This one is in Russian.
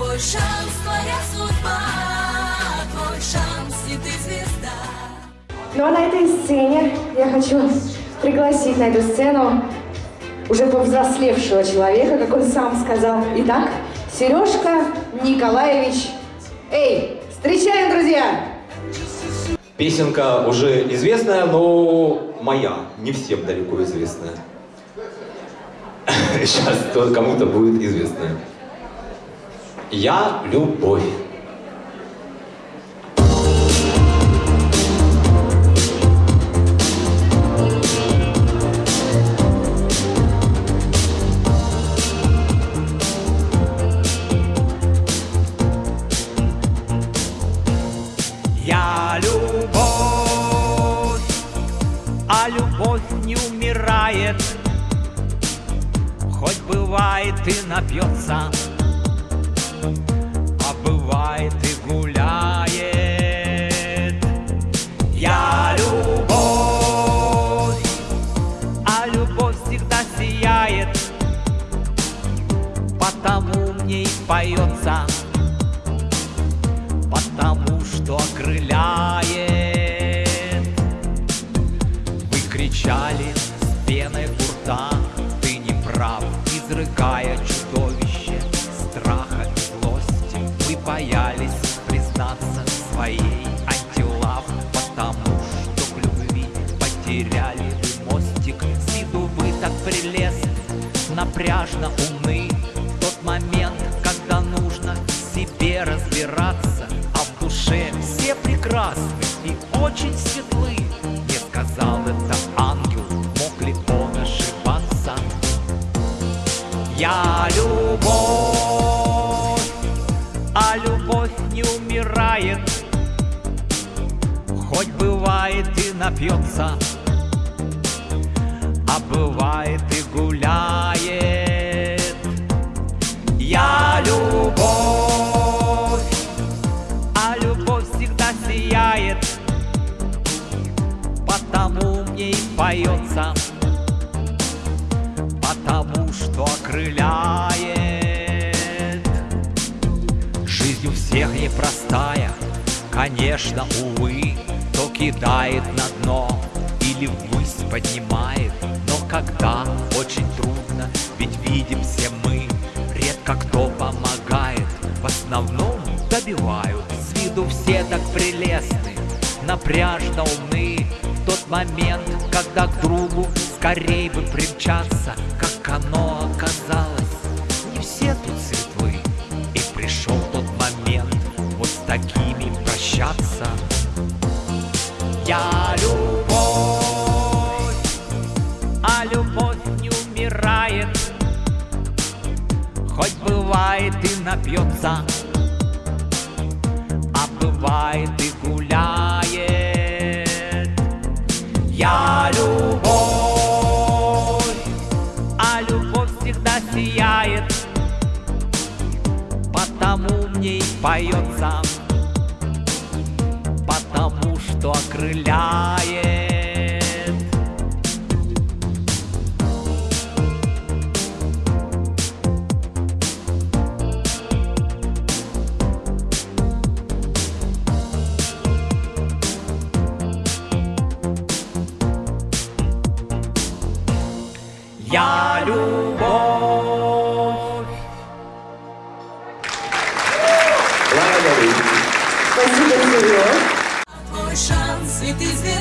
Твой шанс, твоя судьба, твой шанс, и ты звезда. Ну а на этой сцене я хочу пригласить на эту сцену уже повзрослевшего человека, как он сам сказал. Итак, Сережка Николаевич. Эй, встречаем, друзья! Песенка уже известная, но моя, не всем далеко известная. Сейчас кому-то будет известная. Я любовь. Я любовь, а любовь не умирает, Хоть бывает и напьется, а бывает и гуляет. Я любовь, а любовь всегда сияет, Потому мне и поется потому что окрыляет. Вы кричали с пеной у рта, ты не прав, изрыгая чудовище боялись признаться своей антилав, потому что к любви потеряли вы мостик. С виду вы так прелестны, напряжно умны. Тот момент, когда нужно себе разбираться, а в душе все прекрасны и очень светлы. Не сказал это ангел, мог ли он ошибаться? Я любовь, напьется, а бывает и гуляет. Я любовь, а любовь всегда сияет, потому мне и поется, потому что окрыляет. Жизнь у всех непростая, конечно, увы, кидает на дно или ввысь поднимает, но когда очень трудно, ведь видим все мы, редко кто помогает, в основном добивают. С виду все так прелестны, напряжно умны, в тот момент, когда к другу скорей бы примчаться, как оно оказалось, Я любовь, а любовь не умирает, Хоть бывает и напьется, а бывает и гуляет. Я любовь, а любовь всегда сияет, потому мне и поется, что окрыляет. Я любовь. Спасибо, Сереж. Твой шанс, и ты звезда.